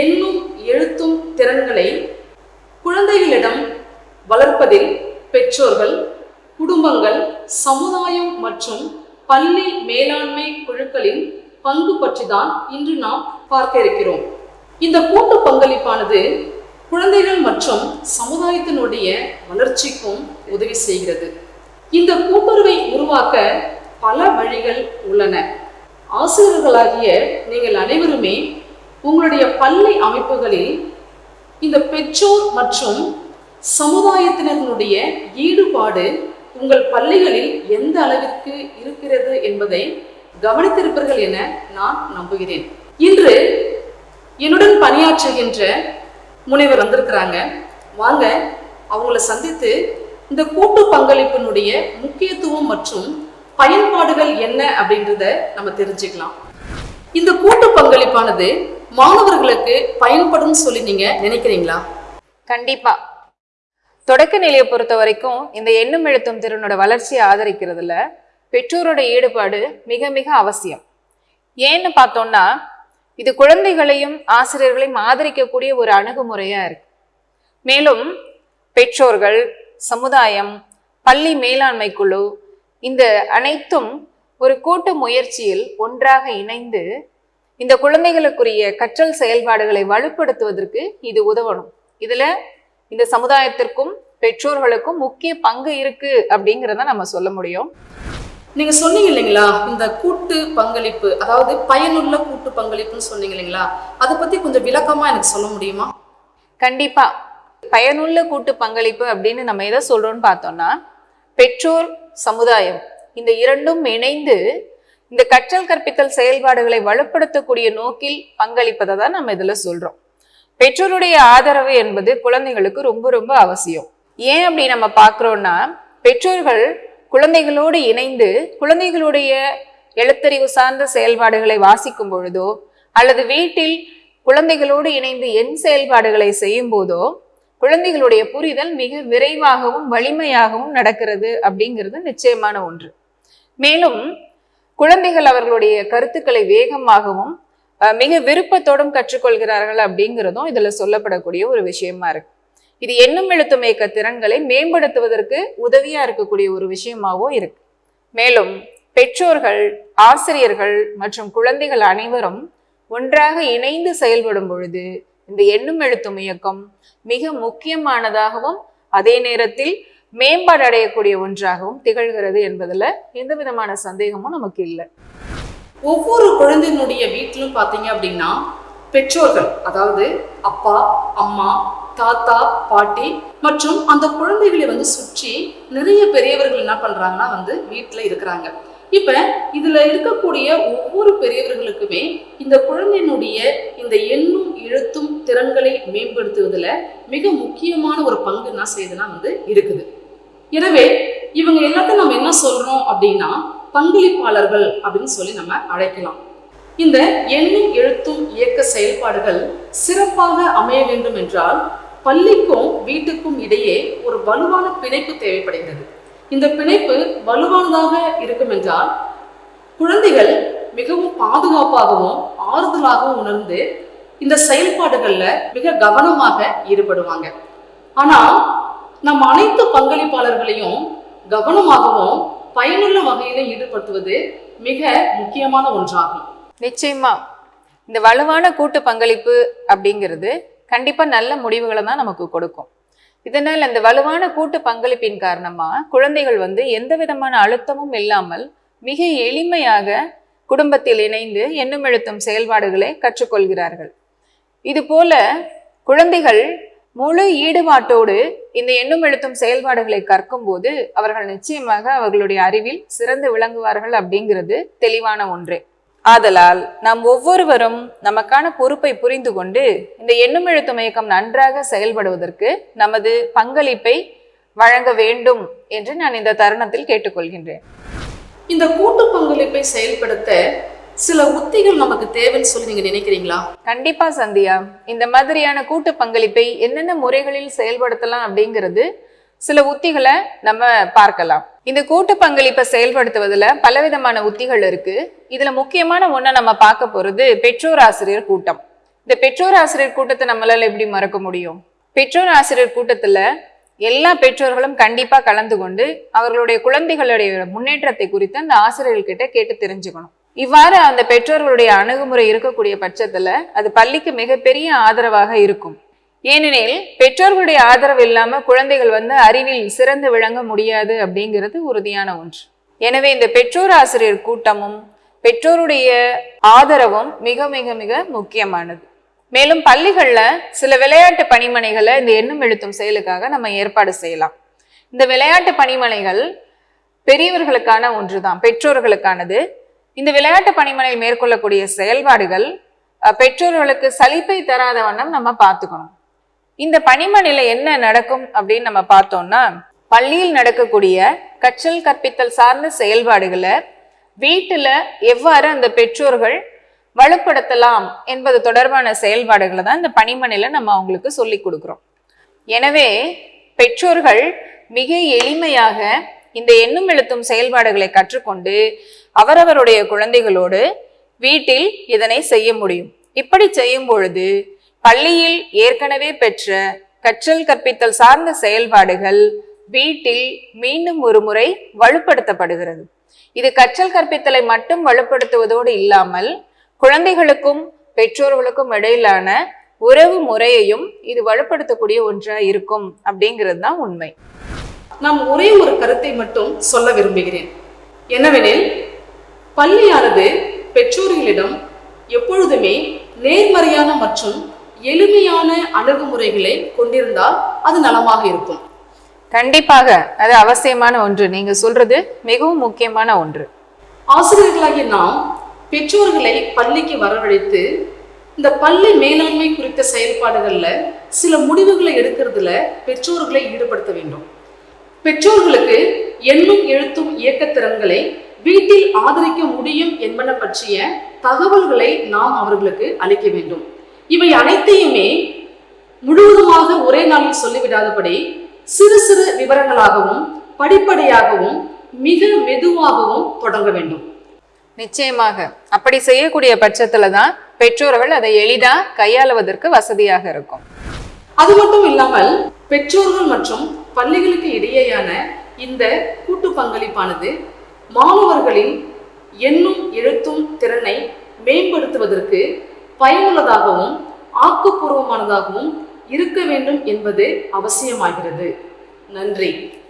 எண்ணும் எழுத்தும் திறன்களை குழந்தைகளிடம் வளர்ப்பதில் பெற்றோர்கள் குடும்பங்கள் சமுதாயம் மற்றும் பள்ளி மேலாண்மை குழுக்களின் பங்கு பற்றி தான் இன்று நாம் பார்க்க இருக்கிறோம். இந்த கூட்டு பங்களிப்பானது குழந்தைகள் மற்றும் சமுதாயத்தினுடைய வளர்ச்சிக்கும் உதவி செய்கிறது. இந்த கூட்டுறவை உருவாக்க பல வழிகள் உள்ளன. ஆசிரியர்களாகிய நீங்கள் அனைவருமே உங்களுடைய பள்ளி அமைப்புகளில் இந்த பெற்றோர் மற்றும் சமுதாயத்தினர்களுடைய ஈடுபாடு உங்கள் பள்ளிகளில் எந்த அளவிற்கு இருக்கிறது என்பதை கவனித்திருப்பீர்கள் என நான் நம்புகிறேன். இன்று என்னுடன் பணியாற்றுகின்ற முனைவர் வந்திருக்கிறாங்க. வாங்க அவங்கள சந்தித்து இந்த கூட்டு பங்களிப்பினுடைய முக்கியத்துவம் மற்றும் பயன்பாடுகள் என்ன அப்படின்றத நம்ம தெரிஞ்சுக்கலாம். இந்த கூட்டு பங்களிப்பானது மாணவர்களுக்கு பயன்படும் சொல்லி நீங்க நினைக்கிறீங்களா? கண்டிப்பா. தொடக்க நிலையை பொறுத்த வரைக்கும் இந்த எண்ணும் எழுத்தும் திறனோட வளர்ச்சியை ஆதரிக்கிறதுல பெற்றோரோட ஈடுபாடு மிக மிக அவசியம். ஏன்னு பார்த்தோம்னா இது குழந்தைகளையும் ஆசிரியர்களையும் ஆதரிக்கக்கூடிய ஒரு அணுகுமுறையா இருக்கு. மேலும் பெற்றோர்கள் சமுதாயம் பள்ளி மேலாண்மை குழு இந்த அனைத்தும் ஒரு கூட்டு முயற்சியில் ஒன்றாக இணைந்து இந்த குழந்தைகளுக்குரிய கற்றல் செயல்பாடுகளை வலுப்படுத்துவதற்கு இது உதவணும். இதுல இந்த சமுதாயத்திற்கும் பெற்றோர்களுக்கும் முக்கிய பங்கு இருக்கு அப்படிங்கிறத நம்ம சொல்ல முடியும். நீங்க சொன்னீங்க இல்லைங்களா இந்த கூட்டு பங்களிப்பு அதாவது பயனுள்ள கூட்டு பங்களிப்புன்னு சொன்னீங்க இல்லைங்களா அதை பத்தி கொஞ்சம் விளக்கமா எனக்கு சொல்ல முடியுமா? கண்டிப்பா. பயனுள்ள கூட்டு பங்களிப்பு அப்படின்னு நம்ம எதை சொல்றோம்னு பார்த்தோம்னா பெற்றோர் சமுதாயம் இந்த இரண்டும் இணைந்து இந்த கற்றல் கற்பித்தல் செயல்பாடுகளை வலுப்படுத்தக்கூடிய நோக்கில் பங்களிப்பதை தான் நம்ம இதுல சொல்றோம். பெற்றோருடைய ஆதரவு என்பது குழந்தைகளுக்கு ரொம்ப ரொம்ப அவசியம். ஏன் அப்படி நம்ம பார்க்குறோம்னா பெற்றோர்கள் குழந்தைகளோடு இணைந்து குழந்தைகளுடைய எழுத்தறிவு சார்ந்த செயல்பாடுகளை வாசிக்கும் பொழுதோ அல்லது வீட்டில் குழந்தைகளோடு இணைந்து எண் செயல்பாடுகளை செய்யும் போதோ குழந்தைகளுடைய புரிதல் மிக விரைவாகவும் வலிமையாகவும் நடக்கிறது அப்படிங்கிறது நிச்சயமான ஒன்று. மேலும் குழந்தைகள் அவர்களுடைய கருத்துக்களை வேகமாகவும் மிக விருப்பத்தோடும் கற்றுக்கொள்கிறார்கள் அப்படிங்கிறதும் இதுல சொல்லப்படக்கூடிய ஒரு விஷயமா இருக்கு. இது எண்ணும் எழுத்தும் இயக்க திறன்களை மேம்படுத்துவதற்கு உதவியா இருக்கக்கூடிய ஒரு விஷயமாகவும் இருக்கு. மேலும் பெற்றோர்கள் ஆசிரியர்கள் மற்றும் குழந்தைகள் அனைவரும் ஒன்றாக இணைந்து செயல்படும் பொழுது இந்த எண்ணும் எழுத்தும் இயக்கம் மிக முக்கியமானதாகவும் அதே நேரத்தில் மேம்பாடு அடையக்கூடிய ஒன்றாகவும் திகழ்கிறது என்பதில் எந்த விதமான சந்தேகமும் நமக்கு இல்லை. ஒவ்வொரு குழந்தையினுடைய வீட்டிலும் பார்த்தீங்க அப்படின்னா பெற்றோர்கள் அதாவது அப்பா அம்மா தாத்தா பாட்டி மற்றும் அந்த குழந்தைகளை வந்து சுற்றி நிறைய பெரியவர்கள் என்ன பண்ணுறாங்கன்னா வந்து வீட்டில் இருக்கிறாங்க. இப்போ இதில் இருக்கக்கூடிய ஒவ்வொரு பெரியவர்களுக்குமே இந்த குழந்தையினுடைய இந்த எண்ணும் எழுத்தும் திறன்களை மேம்படுத்துவதில் மிக முக்கியமான ஒரு பங்கு என்ன செய்யுதுன்னா வந்து இருக்குது. எனவே இவங்க எல்லாத்தையும் நம்ம என்ன சொல்றோம் அப்படின்னா பங்களிப்பாளர்கள் அப்படின்னு சொல்லி நம்ம அழைக்கலாம். இந்த எண்ணும் எழுத்தும் இயக்க செயல்பாடுகள் சிறப்பாக அமைய வேண்டும் என்றால் பள்ளிக்கும் வீட்டுக்கும் இடையே ஒரு வலுவான பிணைப்பு தேவைப்படுகிறது. இந்த பிணைப்பு வலுவானதாக இருக்கும் என்றால் குழந்தைகள் மிகவும் பாதுகாப்பாகவும் ஆறுதலாகவும் உணர்ந்து இந்த செயல்பாடுகளில் மிக கவனமாக ஈடுபடுவாங்க. ஆனால் நம் அனைத்து பங்களிப்பாளர்களையும் கவனமாகவும் பயனுள்ள வகையில ஈடுபடுத்துவது மிக முக்கியமான ஒன்றாகும். நிச்சயமா. இந்த வலுவான கூட்டு பங்களிப்பு அப்படிங்கிறது கண்டிப்பா நல்ல முடிவுகளை தான் நமக்கு கொடுக்கும். இதனால் அந்த வலுவான கூட்டு பங்களிப்பின் காரணமா குழந்தைகள் வந்து எந்த விதமான அழுத்தமும் இல்லாமல் மிக எளிமையாக குடும்பத்தில் இணைந்து எண்ணும் எழுத்தும் செயல்பாடுகளை கற்றுக்கொள்கிறார்கள். இதுபோல குழந்தைகள் முழு ஈடுபாட்டோடு இந்த எண்ணும் எழுத்தும் செயல்பாடுகளை கற்கும்போது அவர்கள் நிச்சயமாக அவர்களுடைய அறிவில் சிறந்து விளங்குவார்கள் அப்படிங்கிறது தெளிவான ஒன்றே. ஆதலால் நாம் ஒவ்வொருவரும் நமக்கான பொறுப்பை புரிந்து கொண்டு இந்த எண்ணும் எழுத்தும் இயக்கம் நன்றாக செயல்படுவதற்கு நமது பங்களிப்பை வழங்க வேண்டும் என்று நான் இந்த தருணத்தில் கேட்டுக்கொள்கின்றேன். இந்த கூட்டு பங்களிப்பை செயல்படுத்த சில உத்திகள் நமக்கு தேவைன்னு சொல்லி நீங்க நினைக்கிறீங்களா? கண்டிப்பா சந்தியா. இந்த மாதிரியான கூட்டு பங்களிப்பை என்னென்ன முறைகளில் செயல்படுத்தலாம் அப்படிங்கிறது சில உத்திகளை நம்ம பார்க்கலாம். இந்த கூட்டு பங்களிப்பை செயல்படுத்துவதில் பலவிதமான உத்திகள் இருக்கு. இதுல முக்கியமான ஒன்றை நம்ம பார்க்க போறது பெற்றோர் ஆசிரியர் கூட்டம். இந்த பெற்றோர் ஆசிரியர் கூட்டத்தை நம்மளால எப்படி மறக்க முடியும்? பெற்றோர் ஆசிரியர் கூட்டத்துல எல்லா பெற்றோர்களும் கண்டிப்பா கலந்து கொண்டு அவர்களுடைய குழந்தைகளுடைய முன்னேற்றத்தை குறித்து அந்த ஆசிரியர்கிட்ட கேட்டு தெரிஞ்சுக்கணும். இவ்வாறு அந்த பெற்றோர்களுடைய அணுகுமுறை இருக்கக்கூடிய பட்சத்துல அது பள்ளிக்கு மிகப்பெரிய ஆதரவாக இருக்கும். ஏனெனில் பெற்றோர்களுடைய ஆதரவு இல்லாம குழந்தைகள் வந்து அறிவில் சிறந்து விளங்க முடியாது அப்படிங்கிறது உறுதியான ஒன்று. எனவே இந்த பெற்றோர் ஆசிரியர் கூட்டமும் பெற்றோருடைய ஆதரவும் மிக மிக மிக முக்கியமானது. மேலும் பள்ளிகளில் சில விளையாட்டு பணிமனைகளை இந்த எண்ணும் எழுத்தும் செயலுக்காக நம்ம ஏற்பாடு செய்யலாம். இந்த விளையாட்டு பணிமனைகள் பெரியவர்களுக்கான ஒன்றுதான் பெற்றோர்களுக்கானது. இந்த விளையாட்டு பணிமனை மேற்கொள்ளக்கூடிய செயல்பாடுகள் பெற்றோர்களுக்கு சலிப்பை தராத வண்ணம் நம்ம பார்த்துக்கணும். இந்த பணிமனையில என்ன நடக்கும் அப்படின்னு நம்ம பார்த்தோம்னா பள்ளியில் நடக்கக்கூடிய கற்றல் கற்பித்தல் சார்ந்த செயல்பாடுகளை வீட்டில் எவ்வாறு அந்த பெற்றோர்கள் வலுப்படுத்தலாம் என்பது தொடர்பான செயல்பாடுகளை தான் இந்த பணிமனையில நம்ம அவங்களுக்கு சொல்லி கொடுக்குறோம். எனவே பெற்றோர்கள் மிக எளிமையாக இந்த எண்ணும் எழுத்தும் செயல்பாடுகளை கற்றுக்கொண்டு அவரவருடைய குழந்தைகளோடு வீட்டில் இதனை செய்ய முடியும். இப்படி செய்யும் பொழுது பள்ளியில் ஏற்கனவே பெற்ற கற்றல் கற்பித்தல் சார்ந்த செயல்பாடுகள் வீட்டில் மீண்டும் ஒரு முறை வலுப்படுத்தப்படுகிறது. இது கற்றல் கற்பித்தலை மட்டும் வலுப்படுத்துவதோடு இல்லாமல் குழந்தைகளுக்கும் பெற்றோர்களுக்கும் இடையிலான உறவு முறையையும் இது வலுப்படுத்தக்கூடிய ஒன்றாக இருக்கும் அப்படிங்கிறது தான் உண்மை. நாம் ஒரே ஒரு கருத்தை மட்டும் சொல்ல விரும்புகிறேன். என்னவெனில் பள்ளியானது பெற்றோர்களிடம் எப்பொழுதுமே நேர்மறையான மற்றும் எளிமையான அணுகுமுறைகளை கொண்டிருந்தால் அது நலமாக இருக்கும். கண்டிப்பாக அது அவசியமான ஒன்று. நீங்க சொல்றது மிகவும் முக்கியமான ஒன்று. ஆசிரியர்களாகிய நாம் பெற்றோர்களை பள்ளிக்கு வரவழைத்து இந்த பள்ளி மேலாண்மை குறித்த செயல்பாடுகள்ல சில முடிவுகளை எடுக்கிறதுல பெற்றோர்களை ஈடுபடுத்த வேண்டும். பெற்றோர்களுக்கு எண்ணும் எழுத்தும் இயக்கத்திறன்களை வீட்டில் ஆதரிக்க முடியும் என்பன பற்றிய தகவல்களை நாம் அவர்களுக்கு அளிக்க வேண்டும். இவை அனைத்தையுமே முழுவதுமாக ஒரே நாளில் சொல்லிவிடாதபடி சிறு சிறு விவரங்களாகவும் படிப்படியாகவும் மிக மெதுவாகவும் தொடங்க வேண்டும். நிச்சயமாக. அப்படி செய்யக்கூடிய பட்சத்துல தான் பெற்றோர்கள் அதை எளிதா கையாளுவதற்கு வசதியாக இருக்கும். அது மட்டும் இல்லாமல் பெற்றோர்கள் மற்றும் பள்ளிகளுக்கு இடையேயான இந்த கூட்டு பங்களிப்பானது மாணவர்களின் எண்ணும் எழுத்தும் திறனை மேம்படுத்துவதற்கு பயனுள்ளதாகவும் ஆக்கப்பூர்வமானதாகவும் இருக்க வேண்டும் என்பது அவசியமாகிறது. நன்றி.